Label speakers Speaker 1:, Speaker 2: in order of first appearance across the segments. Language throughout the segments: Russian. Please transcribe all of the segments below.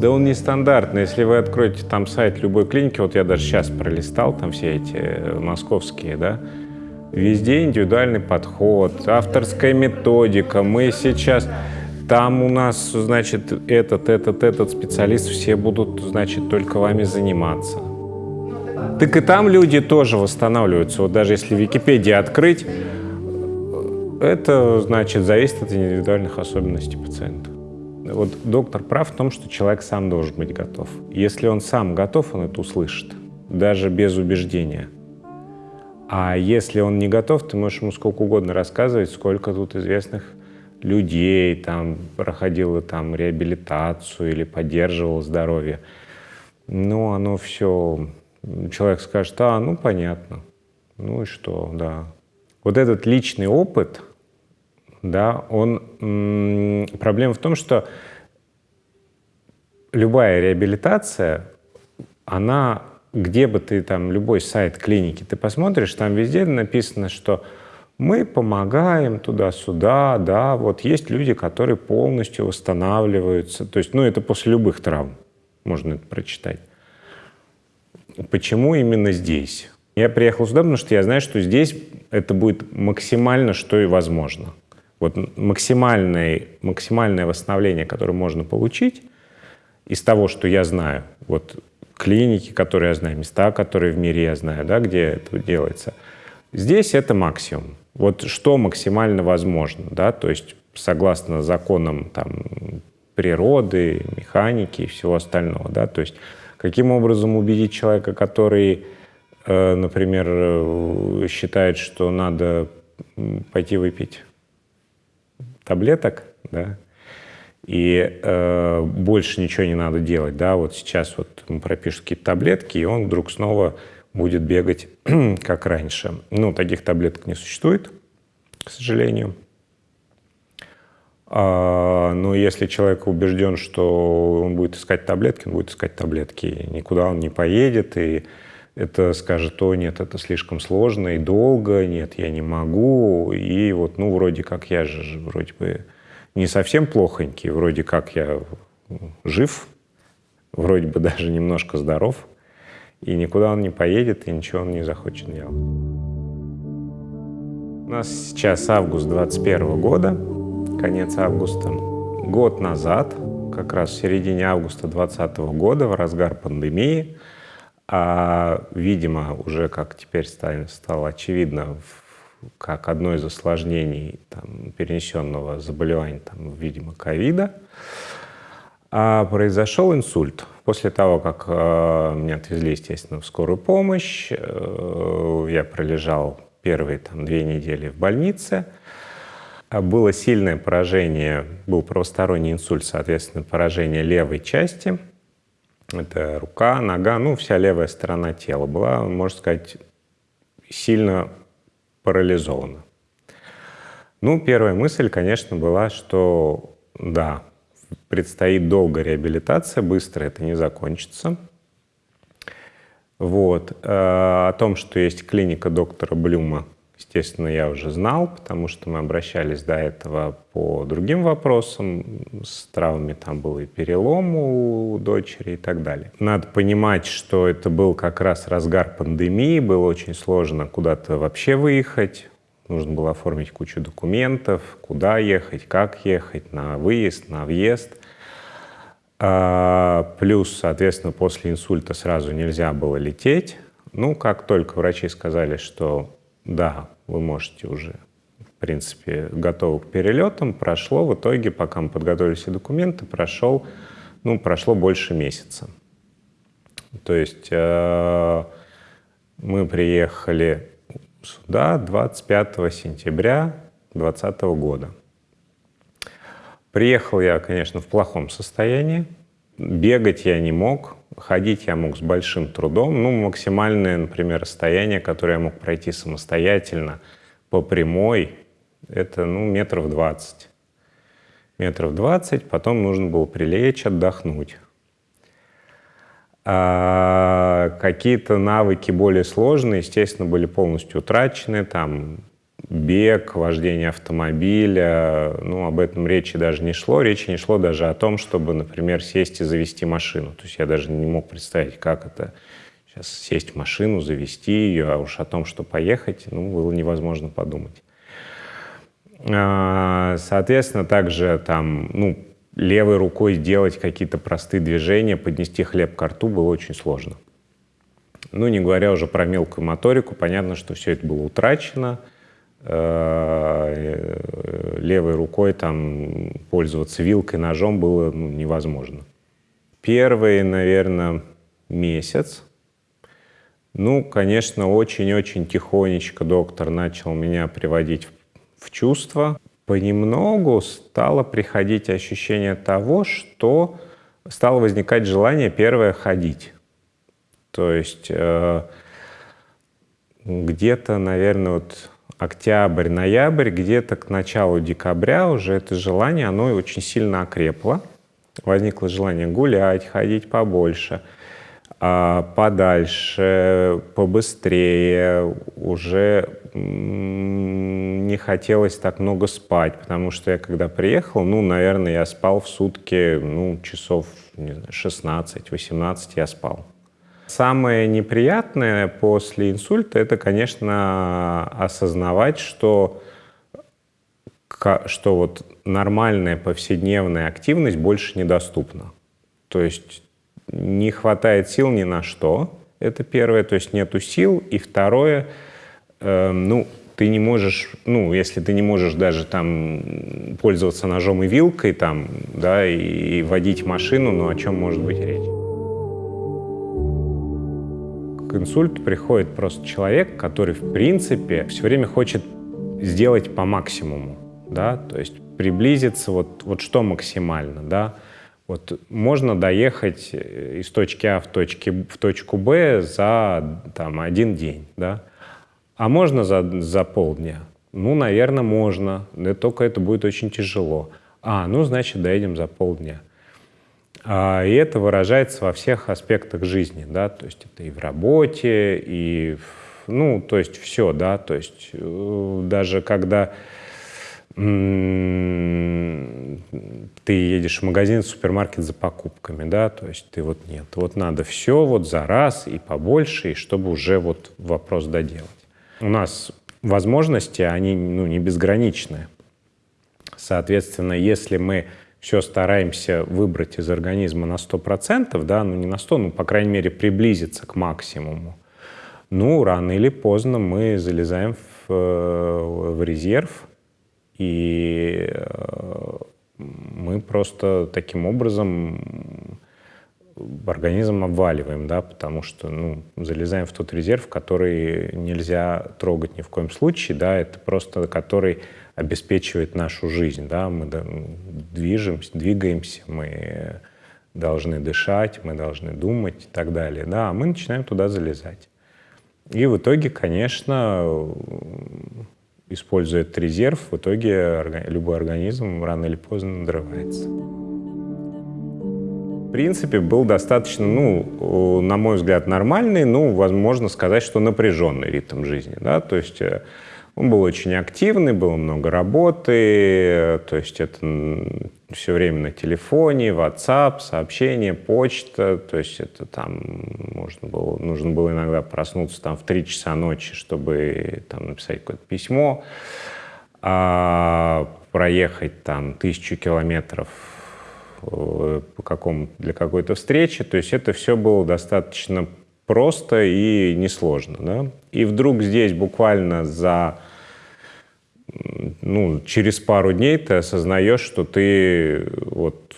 Speaker 1: Да он нестандартный. Если вы откроете там сайт любой клиники, вот я даже сейчас пролистал там все эти э, московские, да, везде индивидуальный подход, авторская методика. Мы сейчас... Там у нас, значит, этот, этот, этот специалист, все будут, значит, только вами заниматься. Так и там люди тоже восстанавливаются. Вот даже если Википедию открыть, это, значит, зависит от индивидуальных особенностей пациента. Вот доктор прав в том, что человек сам должен быть готов. Если он сам готов, он это услышит, даже без убеждения. А если он не готов, ты можешь ему сколько угодно рассказывать, сколько тут известных людей там проходило там реабилитацию или поддерживало здоровье. Но оно все... Человек скажет, а, ну, понятно. Ну и что, да. Вот этот личный опыт, да, он... Проблема в том, что любая реабилитация, она, где бы ты там, любой сайт клиники, ты посмотришь, там везде написано, что мы помогаем туда-сюда, да, вот есть люди, которые полностью восстанавливаются, то есть, ну, это после любых травм, можно это прочитать. Почему именно здесь? Я приехал сюда, потому что я знаю, что здесь это будет максимально, что и возможно. Вот максимальное, максимальное восстановление, которое можно получить из того, что я знаю, вот клиники, которые я знаю, места, которые в мире я знаю, да, где это делается, здесь это максимум. Вот что максимально возможно, да, то есть согласно законам там, природы, механики и всего остального, да, то есть каким образом убедить человека, который, э, например, э, считает, что надо пойти выпить таблеток, да, и э, больше ничего не надо делать, да, вот сейчас вот ему пропишут какие-то таблетки, и он вдруг снова будет бегать, как раньше. Ну, таких таблеток не существует, к сожалению. А, но если человек убежден, что он будет искать таблетки, он будет искать таблетки, никуда он не поедет, и это скажет, о, нет, это слишком сложно и долго, нет, я не могу, и вот, ну, вроде как я же вроде бы не совсем плохонький, вроде как я жив, вроде бы даже немножко здоров, и никуда он не поедет, и ничего он не захочет делать. У нас сейчас август 21 года, конец августа. Год назад, как раз в середине августа 2020 года, в разгар пандемии, а, видимо, уже, как теперь стало очевидно, как одно из осложнений там, перенесенного заболевания, там, видимо, ковида, а произошел инсульт. После того, как э, меня отвезли, естественно, в скорую помощь, э, я пролежал первые там, две недели в больнице. Было сильное поражение, был правосторонний инсульт, соответственно, поражение левой части. Это рука, нога, ну, вся левая сторона тела была, можно сказать, сильно парализована. Ну, первая мысль, конечно, была, что да, предстоит долгая реабилитация, быстро это не закончится. Вот. Э, о том, что есть клиника доктора Блюма, естественно, я уже знал, потому что мы обращались до этого по другим вопросам. С травмами там был и перелом у дочери и так далее. Надо понимать, что это был как раз разгар пандемии, было очень сложно куда-то вообще выехать. Нужно было оформить кучу документов, куда ехать, как ехать, на выезд, на въезд. А, плюс, соответственно, после инсульта сразу нельзя было лететь. Ну, как только врачи сказали, что да, вы можете уже, в принципе, готовы к перелетам, прошло в итоге, пока мы подготовили все документы, прошел, ну, прошло больше месяца. То есть э, мы приехали сюда 25 сентября 2020 года. Приехал я, конечно, в плохом состоянии. Бегать я не мог, ходить я мог с большим трудом. Ну, максимальное, например, расстояние, которое я мог пройти самостоятельно по прямой, это, ну, метров 20. Метров 20, потом нужно было прилечь, отдохнуть. А какие-то навыки более сложные, естественно, были полностью утрачены. Там бег, вождение автомобиля, ну, об этом речи даже не шло. Речи не шло даже о том, чтобы, например, сесть и завести машину. То есть я даже не мог представить, как это сейчас сесть в машину, завести ее, а уж о том, что поехать, ну, было невозможно подумать. А, соответственно, также там, ну, левой рукой делать какие-то простые движения, поднести хлеб к рту было очень сложно. Ну, не говоря уже про мелкую моторику, понятно, что все это было утрачено. Э, левой рукой там пользоваться вилкой, ножом было ну, невозможно. Первый, наверное, месяц, ну, конечно, очень-очень тихонечко доктор начал меня приводить в чувство. Понемногу стало приходить ощущение того, что стало возникать желание первое ходить. То есть э, где-то, наверное, вот октябрь, ноябрь, где-то к началу декабря уже это желание, оно очень сильно окрепло. Возникло желание гулять, ходить побольше, а подальше, побыстрее, уже не хотелось так много спать, потому что я когда приехал, ну, наверное, я спал в сутки, ну, часов 16-18 я спал. Самое неприятное после инсульта – это, конечно, осознавать, что, что вот нормальная повседневная активность больше недоступна. То есть не хватает сил ни на что, это первое, то есть нету сил. И второе, э, ну, ты не можешь, ну, если ты не можешь даже там пользоваться ножом и вилкой там, да, и, и водить машину, ну, о чем может быть речь? К инсульту приходит просто человек, который, в принципе, все время хочет сделать по максимуму, да, то есть приблизиться, вот, вот что максимально, да, вот можно доехать э, из точки А в, точке, в точку Б за там, один день, да, а можно за, за полдня? Ну, наверное, можно, но только это будет очень тяжело. А, ну, значит, доедем за полдня. А, и это выражается во всех аспектах жизни, да, то есть это и в работе, и, ну, то есть все, да, то есть э, даже когда ты едешь в магазин, в супермаркет за покупками, да, то есть ты вот нет, вот надо все вот за раз и побольше, и чтобы уже вот вопрос доделать. У нас возможности, они ну, не безграничные. Соответственно, если мы все стараемся выбрать из организма на 100%, да, ну не на 100, ну, по крайней мере, приблизиться к максимуму, ну, рано или поздно мы залезаем в, э, в резерв, и э, мы просто таким образом организм обваливаем, да, потому что ну, залезаем в тот резерв, который нельзя трогать ни в коем случае, да, это просто который обеспечивает нашу жизнь, да, мы движемся, двигаемся, мы должны дышать, мы должны думать и так далее, да, а мы начинаем туда залезать. И в итоге, конечно, используя этот резерв, в итоге любой организм рано или поздно надрывается. В принципе, был достаточно, ну, на мой взгляд, нормальный, ну, возможно сказать, что напряженный ритм жизни, да, то есть э, он был очень активный, было много работы, то есть это все время на телефоне, WhatsApp, сообщения, почта, то есть это там можно было, нужно было иногда проснуться там в 3 часа ночи, чтобы там написать какое-то письмо, а проехать там тысячу километров Э, по какому, для какой-то встречи. То есть это все было достаточно просто и несложно. Да? И вдруг здесь буквально за ну, через пару дней ты осознаешь, что ты вот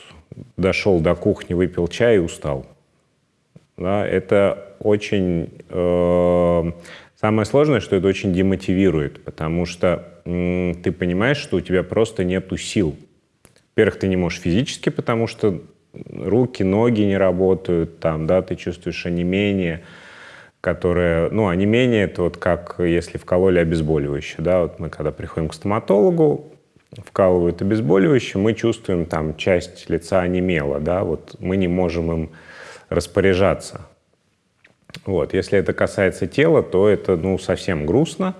Speaker 1: дошел до кухни, выпил чай и устал. Да, это очень... Э, самое сложное, что это очень демотивирует, потому что э, ты понимаешь, что у тебя просто нету сил во-первых, ты не можешь физически, потому что руки, ноги не работают, там, да, ты чувствуешь онемение, которое, ну, онемение это вот как если вкололи обезболивающее, да, вот мы когда приходим к стоматологу, вкалывают обезболивающее, мы чувствуем там часть лица онемела, да, вот мы не можем им распоряжаться. Вот, если это касается тела, то это, ну, совсем грустно,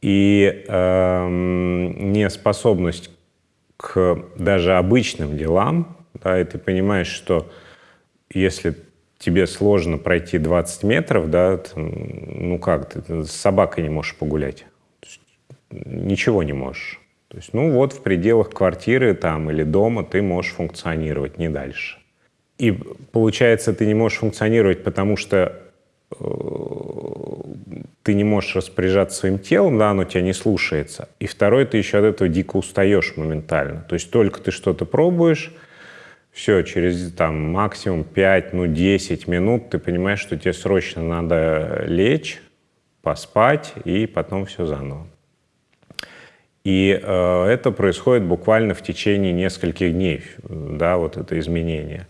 Speaker 1: И э, неспособность к даже обычным делам, да, и ты понимаешь, что если тебе сложно пройти 20 метров, да, ну как, ты с собакой не можешь погулять. Ничего не можешь. То есть, ну вот в пределах квартиры там или дома ты можешь функционировать, не дальше. И получается, ты не можешь функционировать, потому что э, ты не можешь распоряжаться своим телом, да, оно тебя не слушается. И второе, ты еще от этого дико устаешь моментально. То есть только ты что-то пробуешь, все, через там максимум 5, ну 10 минут ты понимаешь, что тебе срочно надо лечь, поспать и потом все заново. И э, это происходит буквально в течение нескольких дней, да, вот это изменение.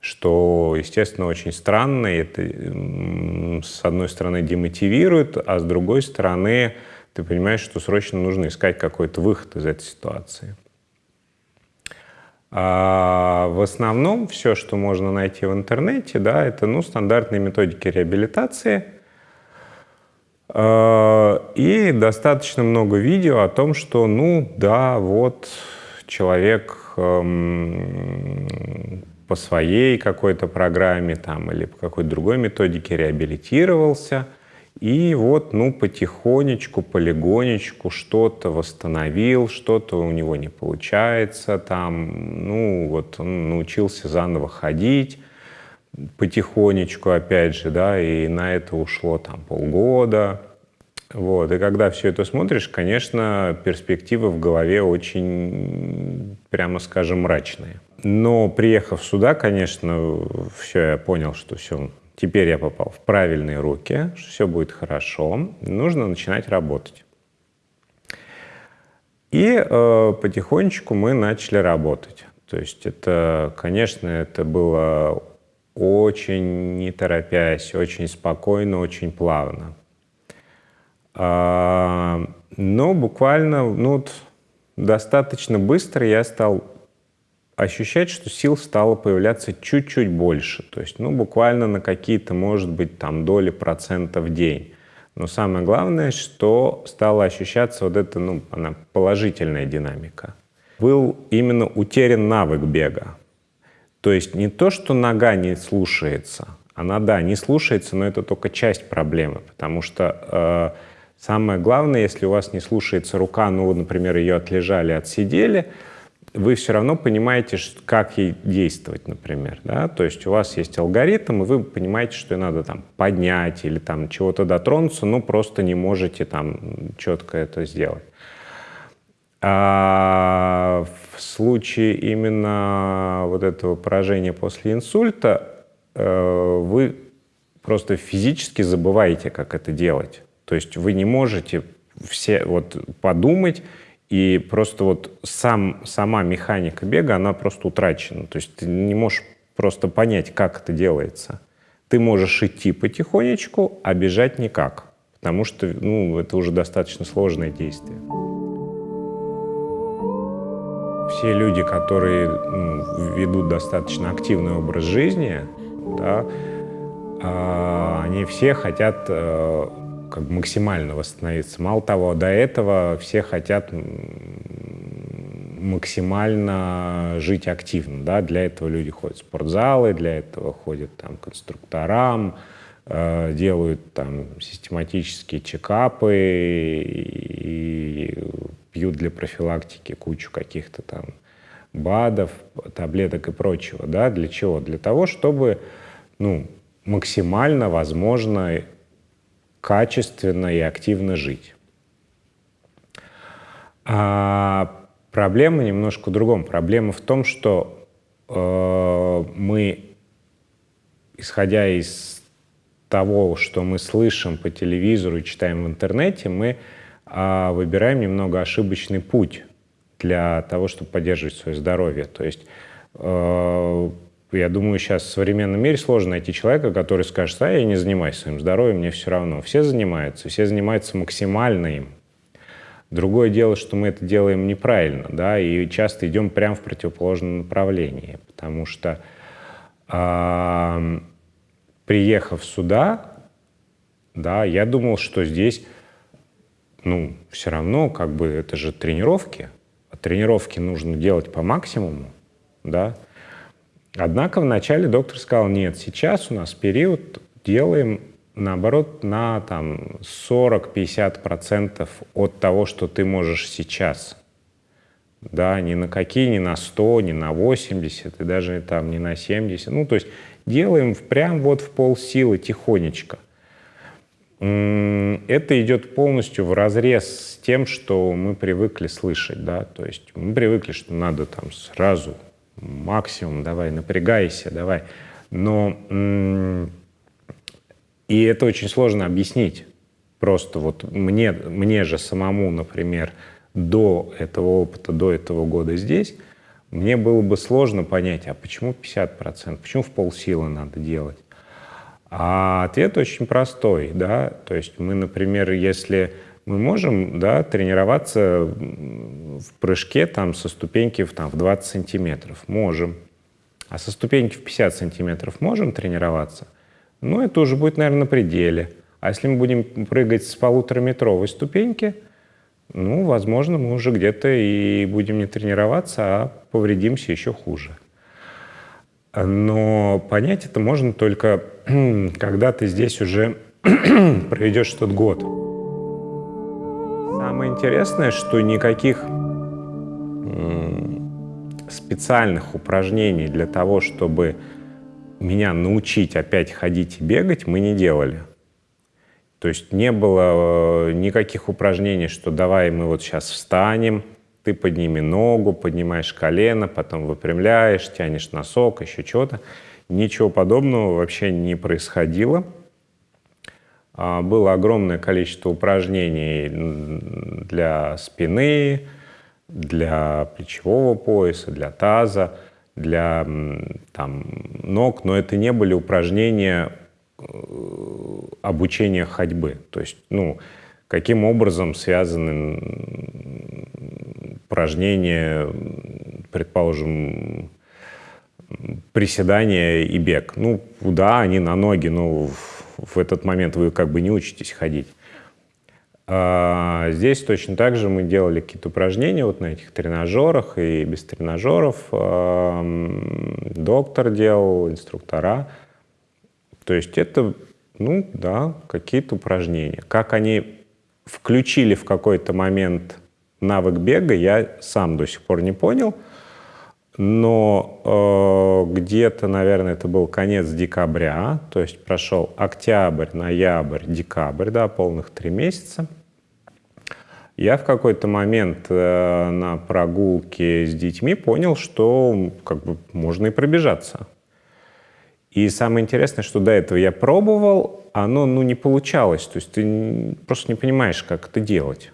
Speaker 1: Что, естественно, очень странно, и это с одной стороны демотивирует, а с другой стороны ты понимаешь, что срочно нужно искать какой-то выход из этой ситуации. А в основном все, что можно найти в интернете, да, это ну, стандартные методики реабилитации. А, и достаточно много видео о том, что, ну да, вот человек эм, по своей какой-то программе там, или по какой-то другой методике реабилитировался – и вот, ну, потихонечку, полигонечку что-то восстановил, что-то у него не получается, там, ну, вот он научился заново ходить, потихонечку, опять же, да, и на это ушло там полгода. Вот, и когда все это смотришь, конечно, перспективы в голове очень, прямо скажем, мрачные. Но приехав сюда, конечно, все, я понял, что все, Теперь я попал в правильные руки, что все будет хорошо, нужно начинать работать. И э, потихонечку мы начали работать. То есть это, конечно, это было очень не торопясь, очень спокойно, очень плавно. А, но буквально ну, достаточно быстро я стал ощущать, что сил стало появляться чуть-чуть больше. То есть, ну, буквально на какие-то, может быть, там доли процентов в день. Но самое главное, что стала ощущаться вот эта, ну, она положительная динамика. Был именно утерян навык бега. То есть не то, что нога не слушается, она, да, не слушается, но это только часть проблемы, потому что э, самое главное, если у вас не слушается рука, ну, например, ее отлежали, отсидели, вы все равно понимаете, как ей действовать, например. Да? То есть у вас есть алгоритм, и вы понимаете, что надо там поднять или там чего-то дотронуться, но просто не можете там четко это сделать. А в случае именно вот этого поражения после инсульта э, вы просто физически забываете, как это делать. То есть вы не можете все вот подумать, и просто вот сам, сама механика бега, она просто утрачена. То есть ты не можешь просто понять, как это делается. Ты можешь идти потихонечку, а бежать никак. Потому что ну, это уже достаточно сложное действие. Все люди, которые ну, ведут достаточно активный образ жизни, да, э, они все хотят э, как максимально восстановиться. Мало того, до этого все хотят максимально жить активно. Да? Для этого люди ходят в спортзалы, для этого ходят там, к инструкторам, э, делают там систематические чекапы и пьют для профилактики кучу каких-то там БАДов, таблеток и прочего. Да? Для чего? Для того, чтобы ну, максимально возможно качественно и активно жить. А проблема немножко в другом. Проблема в том, что э, мы, исходя из того, что мы слышим по телевизору и читаем в интернете, мы э, выбираем немного ошибочный путь для того, чтобы поддерживать свое здоровье. То есть э, я думаю, сейчас в современном мире сложно найти человека, который скажет, а я не занимаюсь своим здоровьем, мне все равно. Все занимаются, все занимаются максимально им. Другое дело, что мы это делаем неправильно, да, и часто идем прямо в противоположном направлении, потому что э, приехав сюда, да, я думал, что здесь ну, все равно, как бы, это же тренировки. А тренировки нужно делать по максимуму, да. Однако вначале доктор сказал, нет, сейчас у нас период, делаем, наоборот, на там 40-50% от того, что ты можешь сейчас. Да, ни на какие, ни на 100, ни на 80, и даже там не на 70. Ну, то есть делаем прям вот в полсилы тихонечко это идет полностью в разрез с тем, что мы привыкли слышать, да, то есть мы привыкли, что надо там сразу максимум, давай, напрягайся, давай, но и это очень сложно объяснить. Просто вот мне, мне же самому, например, до этого опыта, до этого года здесь, мне было бы сложно понять, а почему 50%, почему в полсилы надо делать? А ответ очень простой, да, то есть мы, например, если мы можем, да, тренироваться в прыжке там со ступеньки в, там, в 20 сантиметров, можем. А со ступеньки в 50 сантиметров можем тренироваться? Ну, это уже будет, наверное, на пределе. А если мы будем прыгать с полутораметровой ступеньки, ну, возможно, мы уже где-то и будем не тренироваться, а повредимся еще хуже. Но понять это можно только, когда ты здесь уже проведешь тот год. Интересное, что никаких специальных упражнений для того, чтобы меня научить опять ходить и бегать, мы не делали. То есть не было э, никаких упражнений, что давай мы вот сейчас встанем, ты подними ногу, поднимаешь колено, потом выпрямляешь, тянешь носок, еще что-то. Ничего подобного вообще не происходило. А, было огромное количество упражнений для спины, для плечевого пояса, для таза, для там, ног, но это не были упражнения э, обучения ходьбы. То есть, ну, каким образом связаны упражнения, предположим, приседания и бег. Ну, да, они на ноги, но в, этот момент вы как бы не учитесь ходить. А здесь точно так же мы делали какие-то упражнения вот на этих тренажерах и без тренажеров. Доктор делал, инструктора. То есть это, ну да, какие-то упражнения. Как они включили в какой-то момент навык бега, я сам до сих пор не понял. Но э, где-то, наверное, это был конец декабря, то есть прошел октябрь, ноябрь, декабрь, да, полных три месяца. Я в какой-то момент э, на прогулке с детьми понял, что как бы можно и пробежаться. И самое интересное, что до этого я пробовал, оно ну, не получалось. То есть ты просто не понимаешь, как это делать.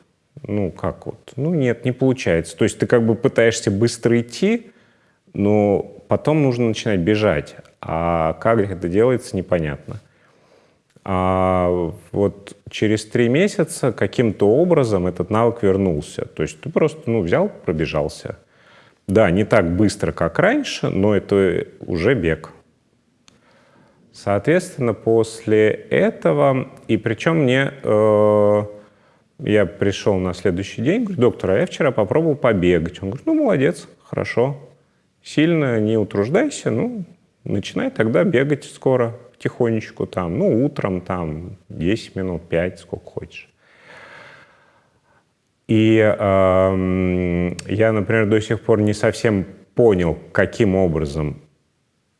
Speaker 1: Ну, как вот? Ну, нет, не получается. То есть ты как бы пытаешься быстро идти, но потом нужно начинать бежать. А как это делается, непонятно. А вот через три месяца каким-то образом этот навык вернулся. То есть ты просто ну, взял, пробежался. Да, не так быстро, как раньше, но это уже бег. Соответственно, после этого, и причем мне, э, я пришел на следующий день, говорю, доктор, а я вчера попробовал побегать. Он говорит, ну, молодец, хорошо, сильно не утруждайся, ну, начинай тогда бегать скоро, тихонечку там, ну, утром там 10 минут, 5, сколько хочешь. И э, я, например, до сих пор не совсем понял, каким образом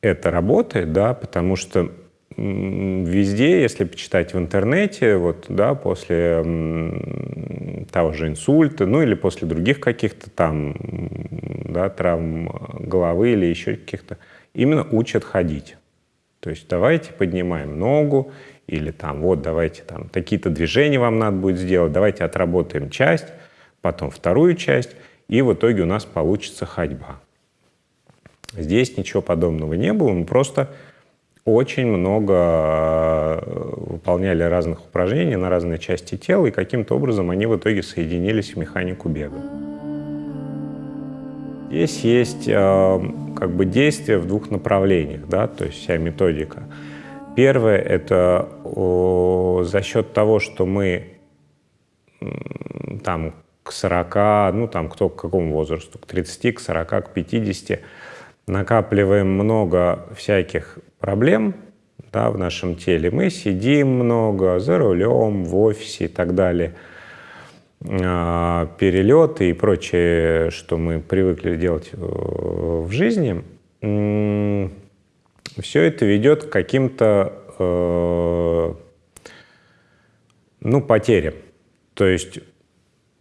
Speaker 1: это работает, да, потому что везде, если почитать в интернете, вот, да, после того же инсульта, ну или после других каких-то там, да, травм головы или еще каких-то, именно учат ходить. То есть давайте поднимаем ногу, или там вот давайте там такие-то движения вам надо будет сделать, давайте отработаем часть, потом вторую часть, и в итоге у нас получится ходьба. Здесь ничего подобного не было, мы просто очень много э, выполняли разных упражнений на разные части тела, и каким-то образом они в итоге соединились в механику бега. Здесь есть э, как бы действие в двух направлениях, да, то есть вся методика. Первое — это за счет того, что мы там к 40, ну там кто к какому возрасту, к 30, к 40, к 50, накапливаем много всяких проблем да, в нашем теле. Мы сидим много за рулем, в офисе и так далее. А, перелеты и прочее, что мы привыкли делать э, в жизни, все это ведет к каким-то э, ну, потерям. То есть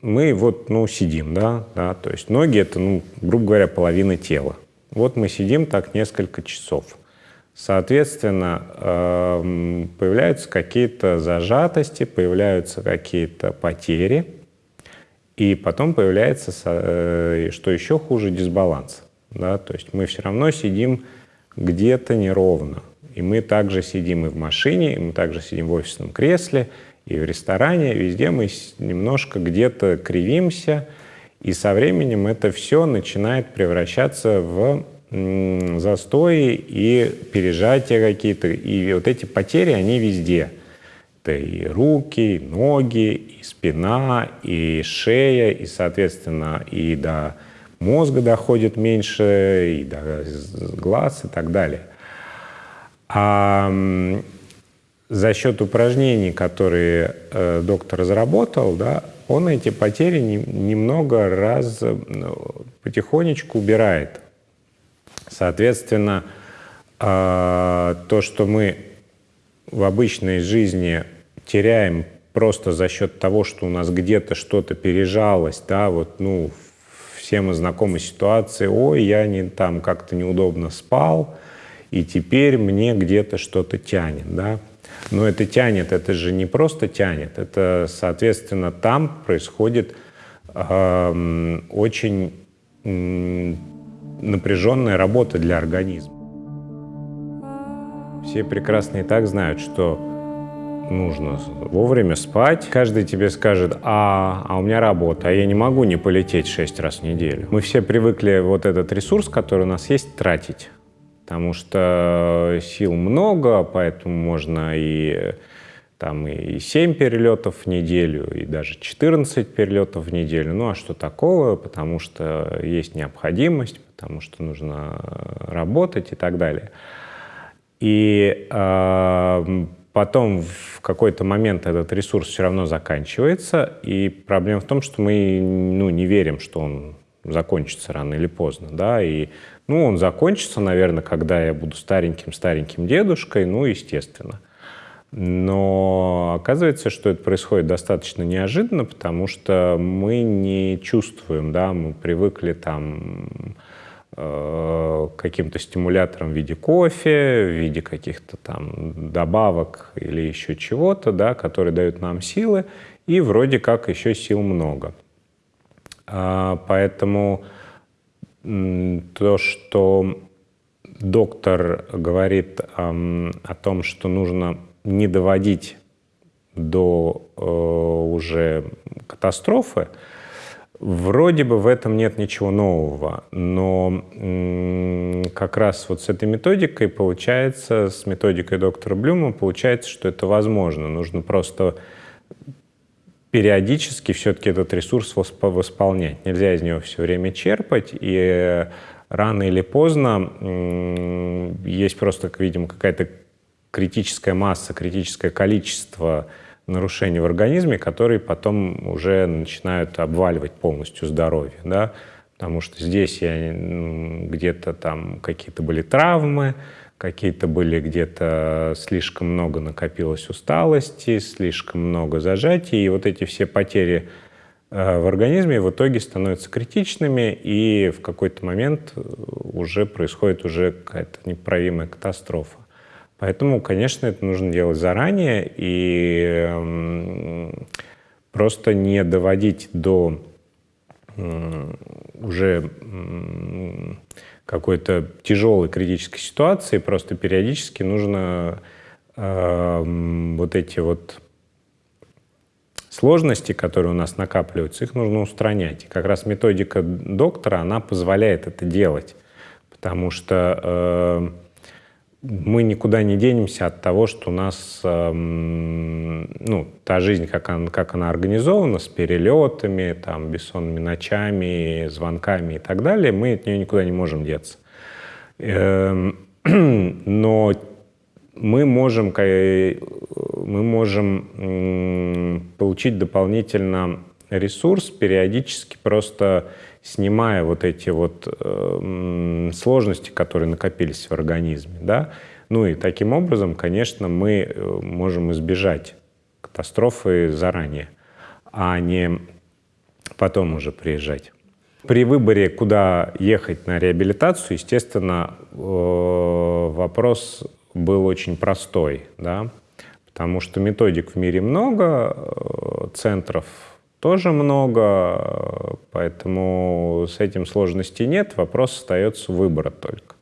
Speaker 1: мы вот, ну, сидим, да, да, то есть ноги — это, ну, грубо говоря, половина тела. Вот мы сидим так несколько часов. Соответственно, эм, появляются какие-то зажатости, появляются какие-то потери, и потом появляется, э, что еще хуже, дисбаланс. Да? То есть мы все равно сидим где-то неровно. И мы также сидим и в машине, и мы также сидим в офисном кресле, и в ресторане, везде мы немножко где-то кривимся, и со временем это все начинает превращаться в застои и пережатия какие-то. И вот эти потери, они везде. Это и руки, и ноги, и спина, и шея, и, соответственно, и до мозга доходит меньше, и до глаз, и так далее. А за счет упражнений, которые э, доктор разработал, да, он эти потери не, немного раз потихонечку убирает. Соответственно, э, то, что мы в обычной жизни теряем просто за счет того, что у нас где-то что-то пережалось, да, вот, ну, все мы знакомы ситуации, ой, я не там как-то неудобно спал, и теперь мне где-то что-то тянет, да. Но это тянет, это же не просто тянет, это, соответственно, там происходит э, очень напряженная работа для организма. Все прекрасно и так знают, что нужно вовремя спать. Каждый тебе скажет, а, а у меня работа, а я не могу не полететь шесть раз в неделю. Мы все привыкли вот этот ресурс, который у нас есть, тратить потому что сил много, поэтому можно и там и 7 перелетов в неделю, и даже 14 перелетов в неделю. Ну а что такого? Потому что есть необходимость, потому что нужно работать и так далее. И э, потом в какой-то момент этот ресурс все равно заканчивается, и проблема в том, что мы ну, не верим, что он закончится рано или поздно, да, и ну, он закончится, наверное, когда я буду стареньким-стареньким дедушкой, ну, естественно. Но оказывается, что это происходит достаточно неожиданно, потому что мы не чувствуем, да, мы привыкли там э, каким-то стимуляторам в виде кофе, в виде каких-то там добавок или еще чего-то, да, которые дают нам силы, и вроде как еще сил много. А, поэтому то, что доктор говорит о, о том, что нужно не доводить до э, уже катастрофы, вроде бы в этом нет ничего нового, но как раз вот с этой методикой получается, с методикой доктора Блюма получается, что это возможно. Нужно просто периодически все-таки этот ресурс восполнять. Нельзя из него все время черпать, и рано или поздно есть просто, видимо, какая-то критическая масса, критическое количество нарушений в организме, которые потом уже начинают обваливать полностью здоровье, да, потому что здесь я где-то там какие-то были травмы, какие-то были где-то слишком много накопилось усталости, слишком много зажатий, и вот эти все потери э, в организме в итоге становятся критичными, и в какой-то момент уже происходит уже какая-то неправимая катастрофа. Поэтому, конечно, это нужно делать заранее и просто не доводить до уже какой-то тяжелой критической ситуации, просто периодически нужно э, вот эти вот сложности, которые у нас накапливаются, их нужно устранять. И как раз методика доктора, она позволяет это делать, потому что э, мы никуда не денемся от того, что у нас эм, ну, та жизнь, как она, как она организована, с перелетами, там, бессонными ночами, звонками и так далее, мы от нее никуда не можем деться. Эм, но мы можем, мы можем получить дополнительно ресурс периодически просто снимая вот эти вот э, сложности, которые накопились в организме, да, ну и таким образом, конечно, мы э, можем избежать катастрофы заранее, а не потом уже приезжать. При выборе, куда ехать на реабилитацию, естественно, э, вопрос был очень простой, да, потому что методик в мире много, э, центров тоже много, поэтому с этим сложностей нет, вопрос остается выбора только.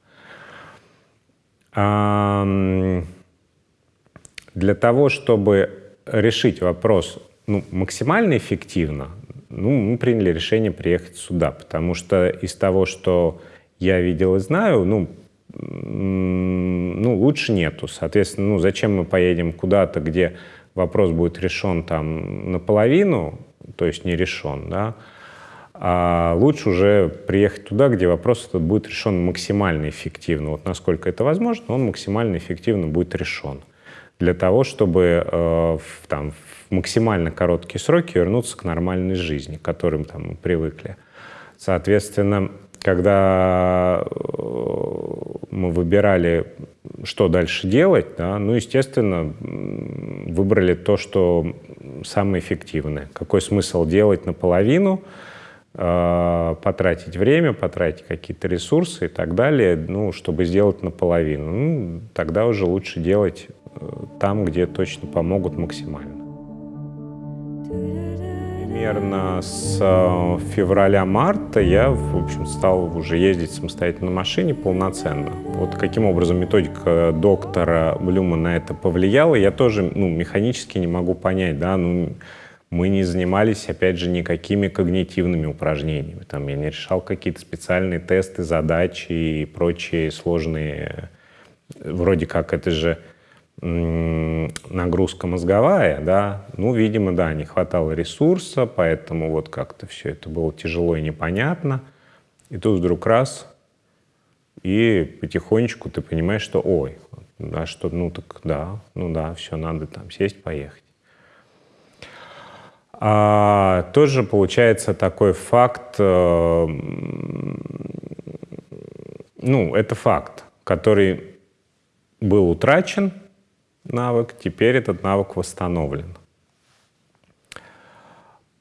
Speaker 1: Для того, чтобы решить вопрос ну, максимально эффективно, ну, мы приняли решение приехать сюда, потому что из того, что я видел и знаю, ну, ну, лучше нету. Соответственно, ну, зачем мы поедем куда-то, где вопрос будет решен там наполовину, то есть не решен, да, а лучше уже приехать туда, где вопрос этот будет решен максимально эффективно. Вот насколько это возможно, он максимально эффективно будет решен. Для того, чтобы э, в, там, в максимально короткие сроки вернуться к нормальной жизни, к которым там, мы привыкли. Соответственно, когда э, мы выбирали, что дальше делать, да, ну, естественно, выбрали то, что самое эффективное. Какой смысл делать наполовину, э, потратить время, потратить какие-то ресурсы и так далее, ну, чтобы сделать наполовину. Ну, тогда уже лучше делать э, там, где точно помогут максимально примерно с э, февраля-марта я, в общем, стал уже ездить самостоятельно на машине полноценно. Вот каким образом методика доктора Блюма на это повлияла, я тоже ну, механически не могу понять. Да? Ну, мы не занимались, опять же, никакими когнитивными упражнениями. Там я не решал какие-то специальные тесты, задачи и прочие сложные... Вроде как это же нагрузка мозговая, да, ну, видимо, да, не хватало ресурса, поэтому вот как-то все это было тяжело и непонятно. И тут вдруг раз, и потихонечку ты понимаешь, что ой, да, что, ну так да, ну да, все, надо там сесть, поехать. А, тоже получается такой факт, э, ну, это факт, который был утрачен, навык, теперь этот навык восстановлен.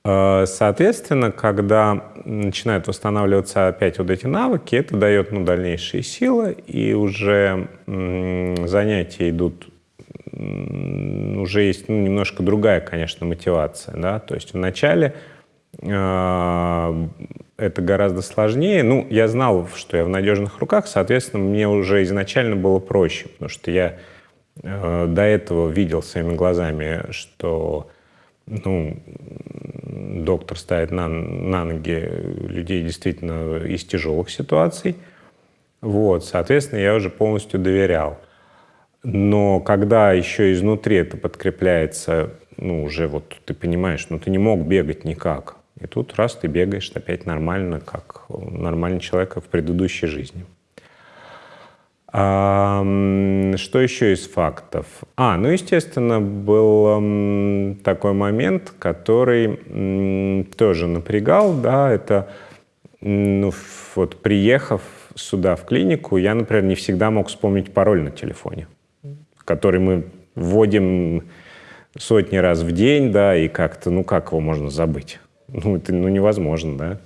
Speaker 1: Э, соответственно, когда начинают восстанавливаться опять вот эти навыки, это дает ну, дальнейшие силы, и уже занятия идут, уже есть ну, немножко другая, конечно, мотивация. Да? То есть вначале э, это гораздо сложнее. Ну, я знал, что я в надежных руках, соответственно, мне уже изначально было проще, потому что я до этого видел своими глазами, что ну, доктор ставит на, на ноги людей действительно из тяжелых ситуаций. Вот, соответственно, я уже полностью доверял. Но когда еще изнутри это подкрепляется, ну, уже вот ты понимаешь, ну, ты не мог бегать никак. И тут раз ты бегаешь опять нормально, как нормальный человек в предыдущей жизни. Что еще из фактов? А, ну, естественно, был такой момент, который тоже напрягал, да, это, ну, вот приехав сюда, в клинику, я, например, не всегда мог вспомнить пароль на телефоне, который мы вводим сотни раз в день, да, и как-то, ну, как его можно забыть? Ну, это ну, невозможно, да.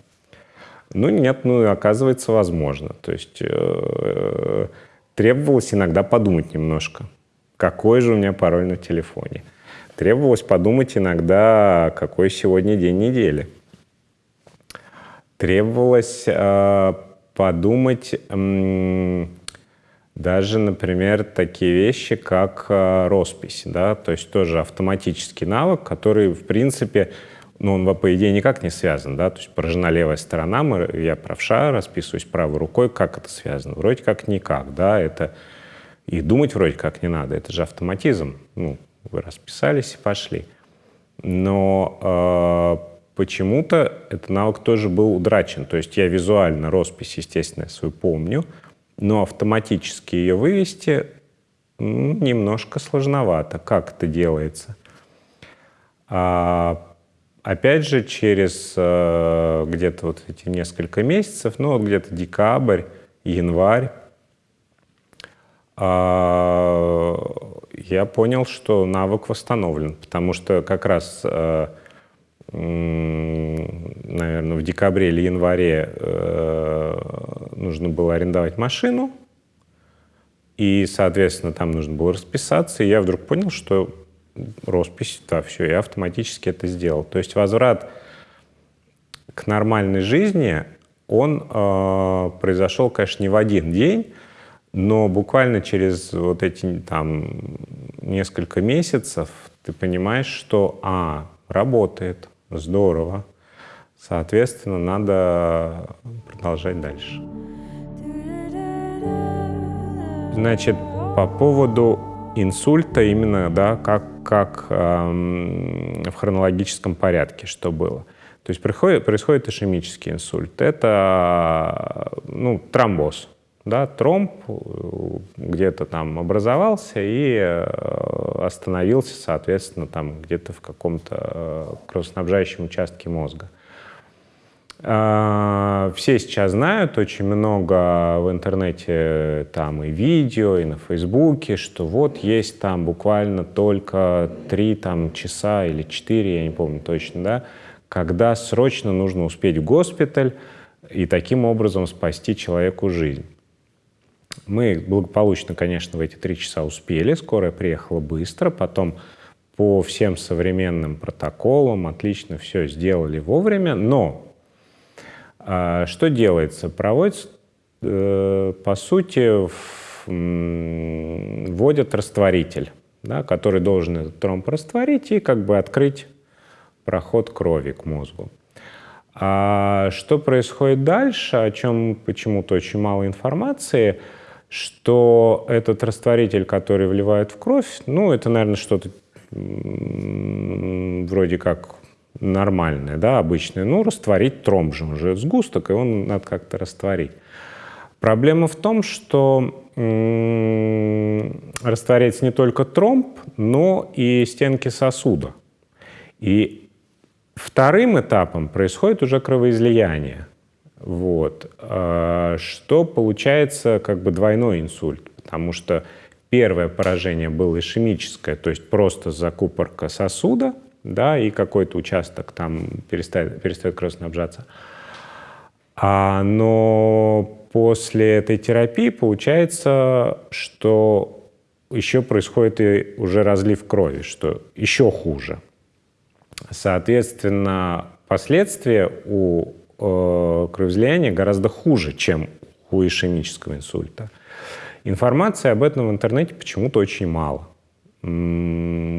Speaker 1: Ну, нет, ну, оказывается, возможно. То есть э, Требовалось иногда подумать немножко, какой же у меня пароль на телефоне. Требовалось подумать иногда, какой сегодня день недели. Требовалось э, подумать э, даже, например, такие вещи, как э, роспись. Да? То есть тоже автоматический навык, который, в принципе, ну, он, по идее, никак не связан, да, то есть поражена левая сторона, мы, я правша, расписываюсь правой рукой, как это связано? Вроде как никак, да, это И думать вроде как не надо, это же автоматизм. Ну, вы расписались и пошли. Но э, почему-то этот навык тоже был удрачен. То есть я визуально роспись, естественно, свою помню, но автоматически ее вывести немножко сложновато. Как это делается? А, опять же, через э, где-то вот эти несколько месяцев, ну вот где-то декабрь, январь, э, я понял, что навык восстановлен, потому что как раз, э, наверное, в декабре или январе э, нужно было арендовать машину, и, соответственно, там нужно было расписаться, и я вдруг понял, что роспись, да, все, я автоматически это сделал. То есть возврат к нормальной жизни, он э, произошел, конечно, не в один день, но буквально через вот эти там несколько месяцев ты понимаешь, что, а, работает, здорово, соответственно, надо продолжать дальше. Значит, по поводу инсульта именно, да, как, как эм, в хронологическом порядке, что было. То есть происходит, происходит ишемический инсульт. Это ну, тромбоз. Да, тромб где-то там образовался и э, остановился, соответственно, там где-то в каком-то э, кровоснабжающем участке мозга. А, все сейчас знают, очень много в интернете там и видео, и на Фейсбуке, что вот есть там буквально только три там, часа или четыре, я не помню точно, да, когда срочно нужно успеть в госпиталь и таким образом спасти человеку жизнь. Мы благополучно, конечно, в эти три часа успели, скорая приехала быстро, потом по всем современным протоколам отлично все сделали вовремя, но что делается? Проводится, э, по сути, вводят растворитель, да, который должен этот тромб растворить и как бы открыть проход крови к мозгу. А что происходит дальше, о чем почему-то очень мало информации, что этот растворитель, который вливают в кровь, ну, это, наверное, что-то вроде как нормальное, да, обычное, ну, растворить тромб же, уже сгусток, и он надо как-то растворить. Проблема в том, что растворяется не только тромб, но и стенки сосуда. И вторым этапом происходит уже кровоизлияние. Вот. А, что получается как бы двойной инсульт, потому что первое поражение было ишемическое, то есть просто закупорка сосуда – да, и какой-то участок там перестает, перестает кровоснабжаться. А, но после этой терапии получается, что еще происходит и уже разлив крови, что еще хуже. Соответственно, последствия у э, кровоизлияния гораздо хуже, чем у ишемического инсульта. Информации об этом в интернете почему-то очень мало.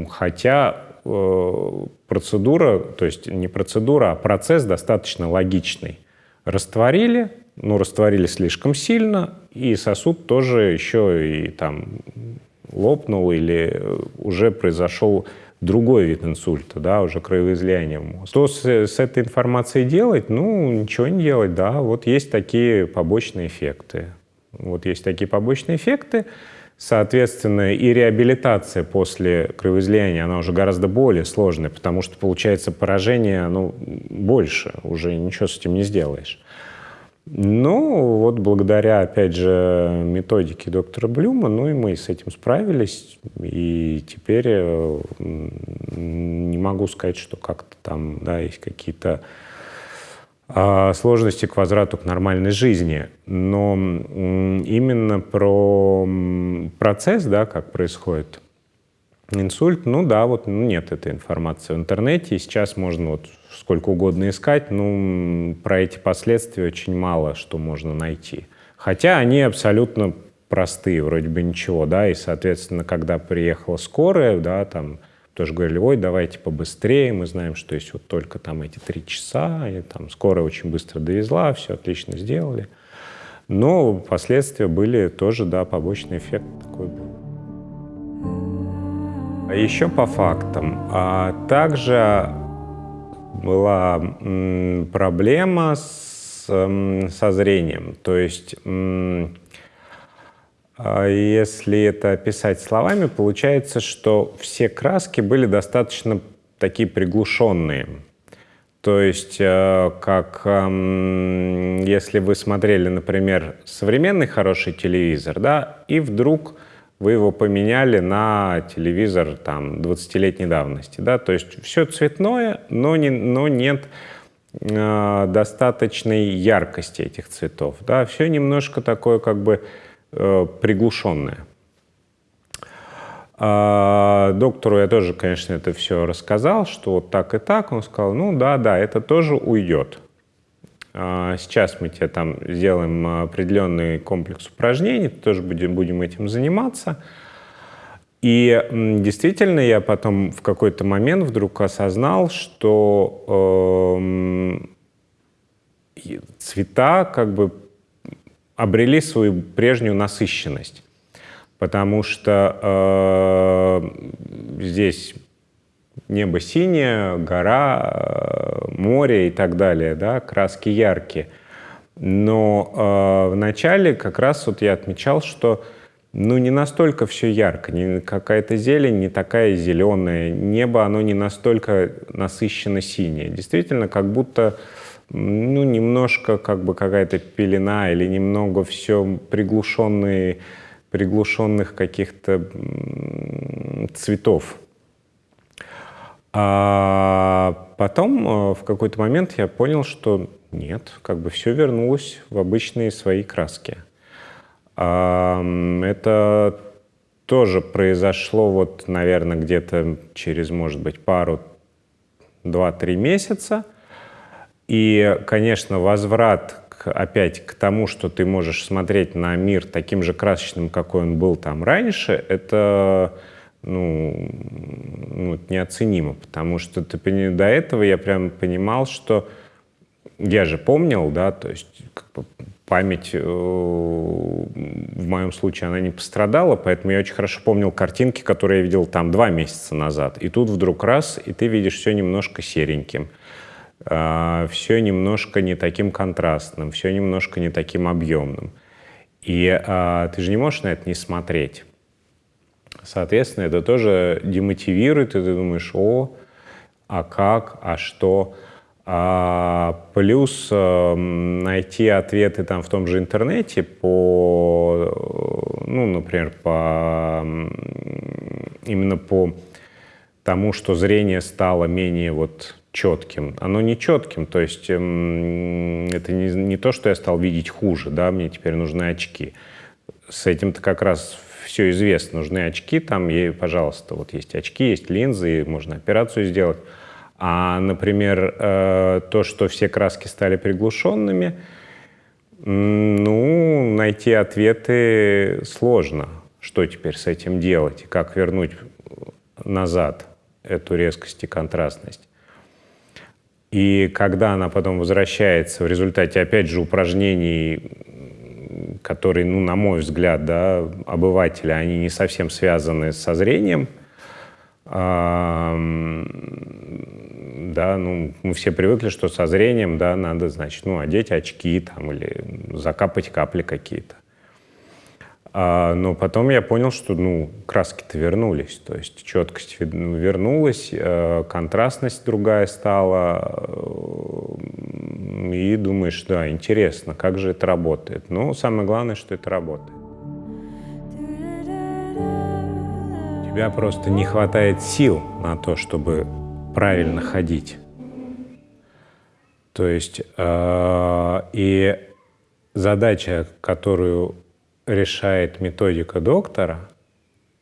Speaker 1: Хотя процедура, то есть не процедура, а процесс достаточно логичный. Растворили, ну, растворили слишком сильно, и сосуд тоже еще и там лопнул или уже произошел другой вид инсульта, да, уже кровоизлияние в мозг. Что с, с этой информацией делать? Ну, ничего не делать, да. Вот есть такие побочные эффекты. Вот есть такие побочные эффекты. Соответственно, и реабилитация после кровоизлияния, она уже гораздо более сложная, потому что получается поражение ну, больше, уже ничего с этим не сделаешь. Ну, вот благодаря, опять же, методике доктора Блюма, ну и мы с этим справились, и теперь э, не могу сказать, что как-то там, да, есть какие-то сложности к возврату к нормальной жизни. Но именно про процесс, да, как происходит инсульт, ну да, вот ну, нет этой информации в интернете, и сейчас можно вот сколько угодно искать, ну, про эти последствия очень мало что можно найти. Хотя они абсолютно простые, вроде бы ничего, да, и, соответственно, когда приехала скорая, да, там, тоже говорили, ой, давайте побыстрее, мы знаем, что есть вот только там эти три часа, и там скорая очень быстро довезла, все отлично сделали. Но последствия были тоже, да, побочный эффект такой был. А еще по фактам. А также была проблема с, со зрением. То есть, если это описать словами, получается, что все краски были достаточно такие приглушенные. То есть, э, как э, если вы смотрели, например, современный хороший телевизор, да, и вдруг вы его поменяли на телевизор там 20-летней давности, да, то есть все цветное, но, не, но нет э, достаточной яркости этих цветов, да, все немножко такое как бы э, приглушенное. А, доктору я тоже, конечно, это все рассказал, что вот так и так. Он сказал, ну да, да, это тоже уйдет. А, сейчас мы тебе там сделаем определенный комплекс упражнений, тоже будем, будем этим заниматься. И действительно я потом в какой-то момент вдруг осознал, что э, цвета как бы обрели свою прежнюю насыщенность потому что э, здесь небо синее, гора, э, море и так далее, да, краски яркие. Но э, в начале как раз вот я отмечал, что ну, не настолько все ярко, не какая-то зелень не такая зеленая, небо, оно не настолько насыщенно синее. Действительно, как будто ну, немножко как бы какая-то пелена или немного все приглушенные приглушенных каких-то цветов. А потом э, в какой-то момент я понял, что нет, как бы все вернулось в обычные свои краски. Это тоже произошло вот, наверное, где-то через, может быть, пару, два-три месяца. И, конечно, возврат опять к тому, что ты можешь смотреть на мир таким же красочным, какой он был там раньше, это ну, ну, неоценимо, потому что ты, до этого я прям понимал, что я же помнил, да, то есть как бы, память э, в моем случае она не пострадала, поэтому я очень хорошо помнил картинки, которые я видел там два месяца назад. И тут вдруг раз, и ты видишь все немножко сереньким. А, все немножко не таким контрастным, все немножко не таким объемным. И а, ты же не можешь на это не смотреть. Соответственно, это тоже демотивирует, и ты думаешь, о, а как, а что. А, плюс а, найти ответы там в том же интернете по, ну, например, по именно по тому, что зрение стало менее вот четким. Оно не четким, то есть эм, это не, не то, что я стал видеть хуже, да, мне теперь нужны очки. С этим-то как раз все известно, нужны очки, там, и, пожалуйста, вот есть очки, есть линзы, можно операцию сделать. А, например, э, то, что все краски стали приглушенными, ну, найти ответы сложно. Что теперь с этим делать? Как вернуть назад эту резкость и контрастность? И когда она потом возвращается в результате, опять же, упражнений, которые, ну, на мой взгляд, да, обывателя, они не совсем связаны со зрением, да, ну, мы все привыкли, что со зрением, да, надо, значит, ну, одеть очки там или закапать капли какие-то. А, но потом я понял, что ну, краски-то вернулись, то есть четкость ну, вернулась, э, контрастность другая стала, э, и думаешь, да, интересно, как же это работает. Но самое главное, что это работает. У тебя просто не хватает сил на то, чтобы правильно ходить. То есть э, и задача, которую решает методика доктора,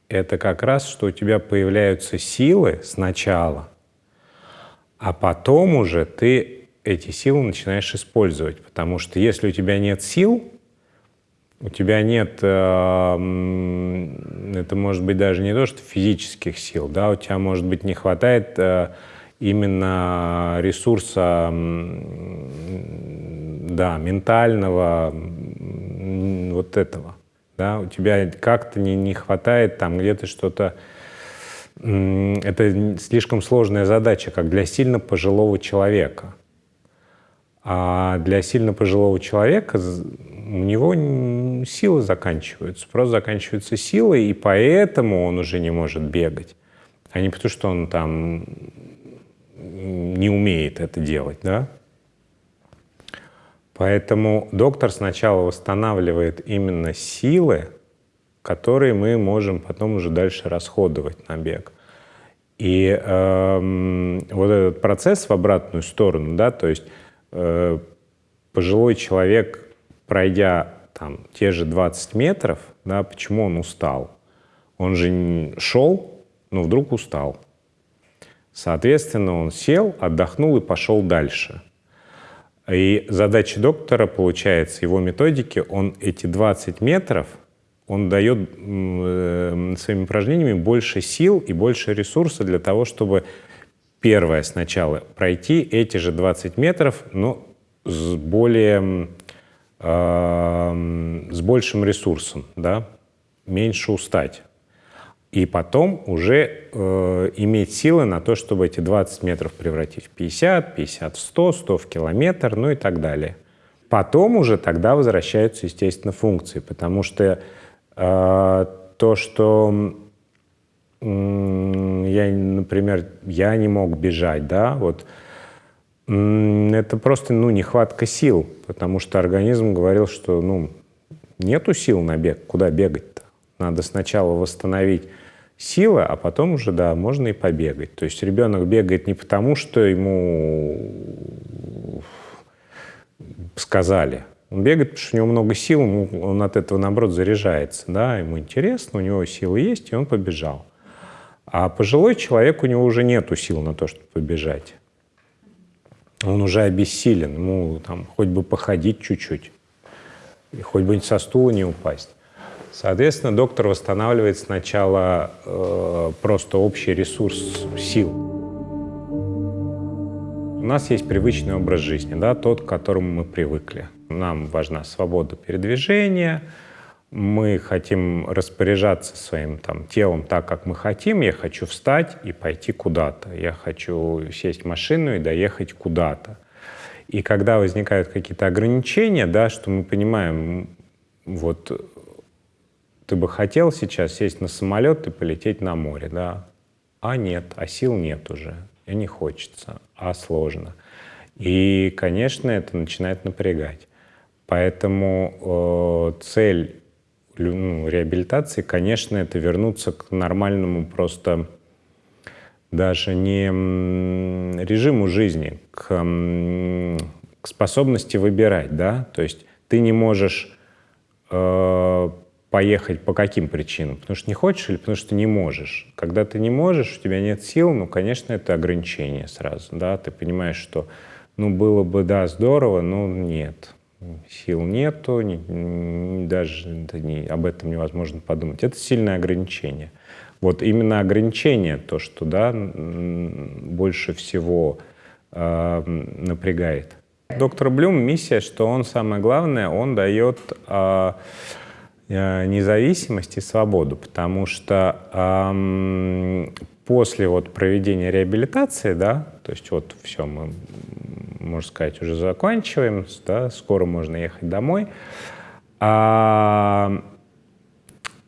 Speaker 1: это как раз, что у тебя появляются силы сначала, а потом уже ты эти силы начинаешь использовать. Потому что если у тебя нет сил, у тебя нет, э, это может быть даже не то, что физических сил, да, у тебя, может быть, не хватает э, именно ресурса, да, ментального, вот этого. Да? У тебя как-то не, не хватает там где-то что-то... Это слишком сложная задача, как для сильно пожилого человека. А для сильно пожилого человека у него силы заканчиваются, просто заканчиваются силы, и поэтому он уже не может бегать, а не потому, что он там не умеет это делать, да? Поэтому доктор сначала восстанавливает именно силы, которые мы можем потом уже дальше расходовать на бег. И э, вот этот процесс в обратную сторону, да, то есть э, пожилой человек, пройдя там те же 20 метров, да, почему он устал? Он же шел, но вдруг устал. Соответственно, он сел, отдохнул и пошел дальше. И задача доктора, получается, его методики, он эти 20 метров, он дает э, своими упражнениями больше сил и больше ресурса для того, чтобы первое сначала пройти эти же 20 метров, но с более, э, с большим ресурсом, да, меньше устать и потом уже э, иметь силы на то, чтобы эти 20 метров превратить в 50, 50 в 100, 100 в километр, ну и так далее. Потом уже тогда возвращаются, естественно, функции, потому что э, то, что э, я, например, я не мог бежать, да, вот э, это просто, ну, нехватка сил, потому что организм говорил, что, ну, нету сил на бег, куда бегать-то? Надо сначала восстановить сила, а потом уже, да, можно и побегать. То есть ребенок бегает не потому, что ему сказали. Он бегает, потому что у него много сил, он от этого, наоборот, заряжается. Да? Ему интересно, у него силы есть, и он побежал. А пожилой человек, у него уже нету сил на то, чтобы побежать. Он уже обессилен, ему там хоть бы походить чуть-чуть, хоть бы со стула не упасть. Соответственно, доктор восстанавливает сначала э, просто общий ресурс сил. У нас есть привычный образ жизни, да, тот, к которому мы привыкли. Нам важна свобода передвижения, мы хотим распоряжаться своим там, телом так, как мы хотим. Я хочу встать и пойти куда-то. Я хочу сесть в машину и доехать куда-то. И когда возникают какие-то ограничения, да, что мы понимаем, вот ты бы хотел сейчас сесть на самолет и полететь на море, да? А нет, а сил нет уже, и не хочется, а сложно. И, конечно, это начинает напрягать. Поэтому э, цель ну, реабилитации, конечно, это вернуться к нормальному просто даже не режиму жизни, к, к способности выбирать, да, то есть ты не можешь э, поехать по каким причинам? Потому что не хочешь или потому что не можешь? Когда ты не можешь, у тебя нет сил, ну, конечно, это ограничение сразу, да, ты понимаешь, что, ну, было бы, да, здорово, но нет, сил нету, не, даже не, об этом невозможно подумать. Это сильное ограничение. Вот именно ограничение, то, что, да, больше всего э, напрягает. Доктор Блюм миссия, что он самое главное, он дает Э, независимость и свободу, потому что эм, после вот проведения реабилитации, да, то есть вот все, мы, можно сказать, уже заканчиваем, да, скоро можно ехать домой, а,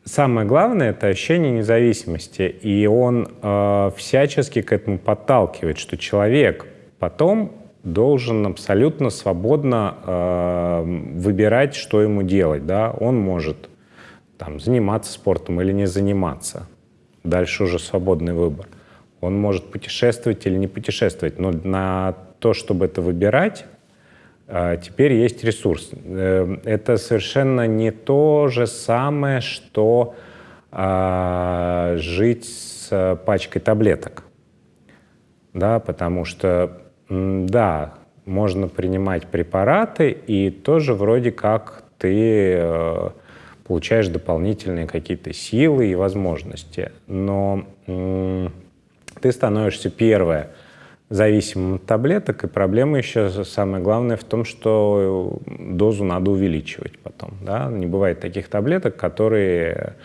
Speaker 1: самое главное — это ощущение независимости, и он э, всячески к этому подталкивает, что человек потом должен абсолютно свободно э, выбирать, что ему делать. Да? Он может там, заниматься спортом или не заниматься. Дальше уже свободный выбор. Он может путешествовать или не путешествовать, но на то, чтобы это выбирать, а, теперь есть ресурс. Э, это совершенно не то же самое, что а, жить с пачкой таблеток. Да, потому что, да, можно принимать препараты, и тоже вроде как ты э, получаешь дополнительные какие-то силы и возможности. Но ты становишься, первое, зависимым от таблеток, и проблема еще самое главное в том, что дозу надо увеличивать потом. Да? Не бывает таких таблеток, которые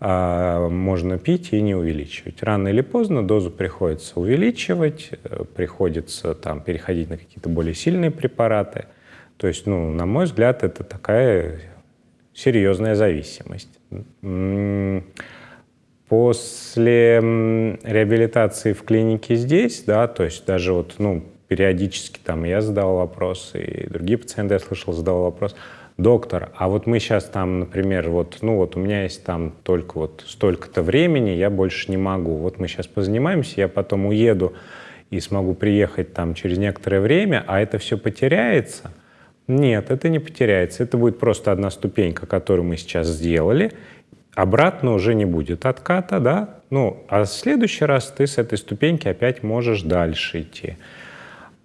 Speaker 1: э, можно пить и не увеличивать. Рано или поздно дозу приходится увеличивать, э, приходится там, переходить на какие-то более сильные препараты. То есть, ну, на мой взгляд, это такая серьезная зависимость. После реабилитации в клинике здесь, да, то есть даже вот, ну, периодически там я задавал вопросы, и другие пациенты, я слышал, задавал вопрос, доктор, а вот мы сейчас там, например, вот, ну вот у меня есть там только вот столько-то времени, я больше не могу. Вот мы сейчас позанимаемся, я потом уеду и смогу приехать там через некоторое время, а это все потеряется. Нет, это не потеряется. Это будет просто одна ступенька, которую мы сейчас сделали, обратно уже не будет отката, да, ну, а в следующий раз ты с этой ступеньки опять можешь дальше идти.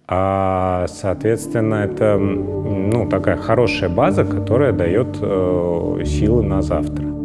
Speaker 1: А, соответственно, это ну, такая хорошая база, которая дает э, силы на завтра.